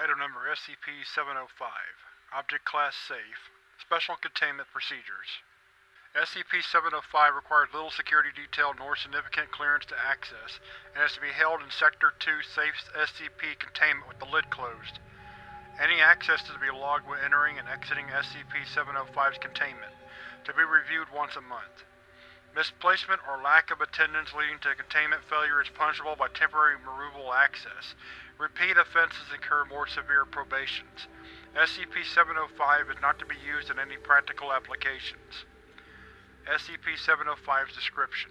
Item number SCP-705 Object Class Safe Special Containment Procedures SCP-705 requires little security detail nor significant clearance to access, and is to be held in Sector 2 Safe SCP containment with the lid closed. Any access is to be logged when entering and exiting SCP-705's containment, to be reviewed once a month. Misplacement or lack of attendance leading to containment failure is punishable by temporary removal access. Repeat offenses incur more severe probations. SCP-705 is not to be used in any practical applications. SCP-705's description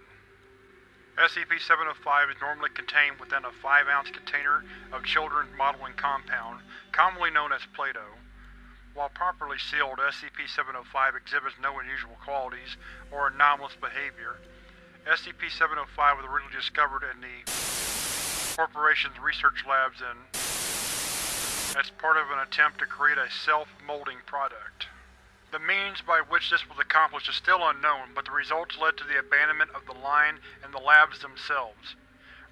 SCP-705 is normally contained within a 5-ounce container of children's modeling compound, commonly known as Play-Doh. While properly sealed, SCP-705 exhibits no unusual qualities or anomalous behavior. SCP-705 was originally discovered in the corporation's research labs in as part of an attempt to create a self-molding product. The means by which this was accomplished is still unknown, but the results led to the abandonment of the line and the labs themselves.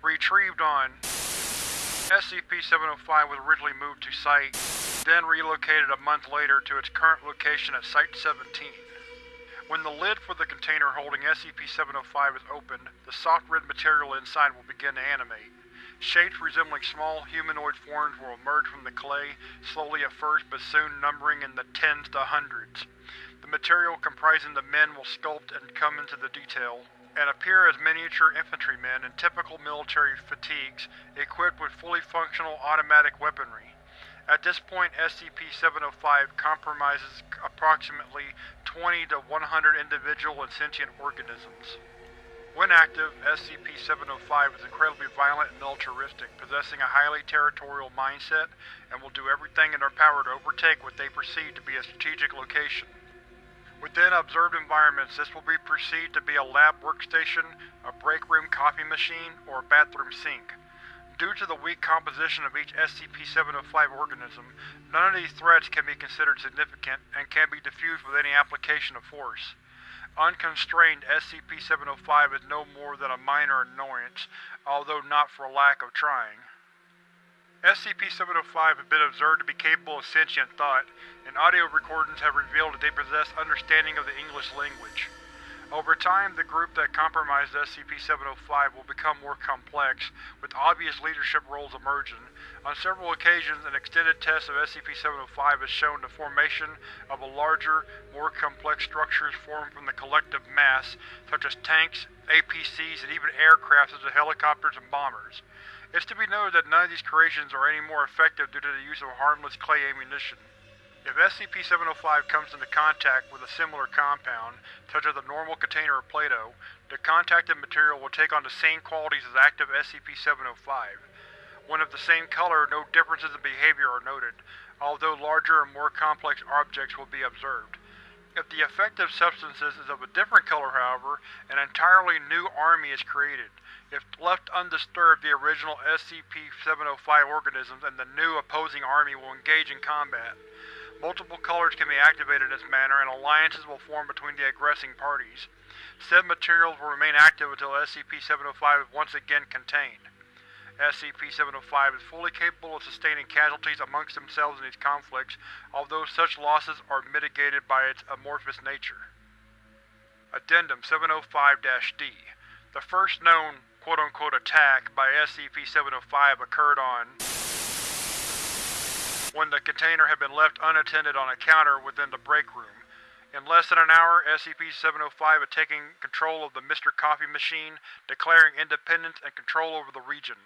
Retrieved on SCP-705 was originally moved to Site, then relocated a month later to its current location at Site-17. When the lid for the container holding SCP-705 is opened, the soft red material inside will begin to animate. Shapes resembling small humanoid forms will emerge from the clay, slowly at first but soon numbering in the tens to hundreds. The material comprising the men will sculpt and come into the detail, and appear as miniature infantrymen in typical military fatigues, equipped with fully functional automatic weaponry. At this point SCP-705 compromises approximately 20 to 100 individual and sentient organisms. When active, SCP-705 is incredibly violent and militaristic, possessing a highly territorial mindset, and will do everything in their power to overtake what they perceive to be a strategic location. Within observed environments, this will be perceived to be a lab workstation, a break room coffee machine, or a bathroom sink. Due to the weak composition of each SCP-705 organism, none of these threats can be considered significant, and can be defused with any application of force. Unconstrained, SCP-705 is no more than a minor annoyance, although not for lack of trying. SCP-705 has been observed to be capable of sentient thought, and audio recordings have revealed that they possess understanding of the English language. Over time, the group that compromised SCP-705 will become more complex, with obvious leadership roles emerging. On several occasions, an extended test of SCP-705 has shown the formation of a larger, more complex structures formed from the collective mass, such as tanks, APCs, and even aircraft such as helicopters and bombers. It's to be noted that none of these creations are any more effective due to the use of harmless clay ammunition. If SCP-705 comes into contact with a similar compound, such as a normal container of Play-Doh, the contacted material will take on the same qualities as active SCP-705. When of the same color, no differences in behavior are noted, although larger and more complex objects will be observed. If the effective substance is of a different color, however, an entirely new army is created. If left undisturbed, the original SCP-705 organisms and the new opposing army will engage in combat. Multiple colors can be activated in this manner, and alliances will form between the aggressing parties. Said materials will remain active until SCP-705 is once again contained. SCP-705 is fully capable of sustaining casualties amongst themselves in these conflicts, although such losses are mitigated by its amorphous nature. Addendum 705-D The first known quote-unquote attack by SCP-705 occurred on when the container had been left unattended on a counter within the break room. In less than an hour, SCP-705 had taken control of the Mr. Coffee machine, declaring independence and control over the region.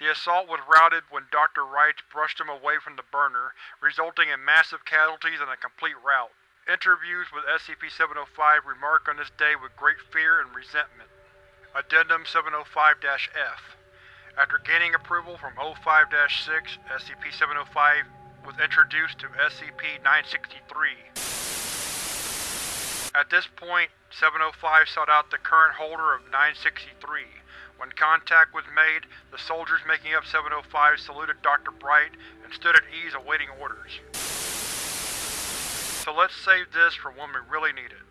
The assault was routed when Dr. Wright brushed him away from the burner, resulting in massive casualties and a complete rout. Interviews with SCP-705 remark on this day with great fear and resentment. Addendum 705-F After gaining approval from O5-6, SCP-705 was introduced to SCP-963. At this point, 705 sought out the current holder of 963. When contact was made, the soldiers making up 705 saluted Dr. Bright and stood at ease awaiting orders. So let's save this for when we really need it.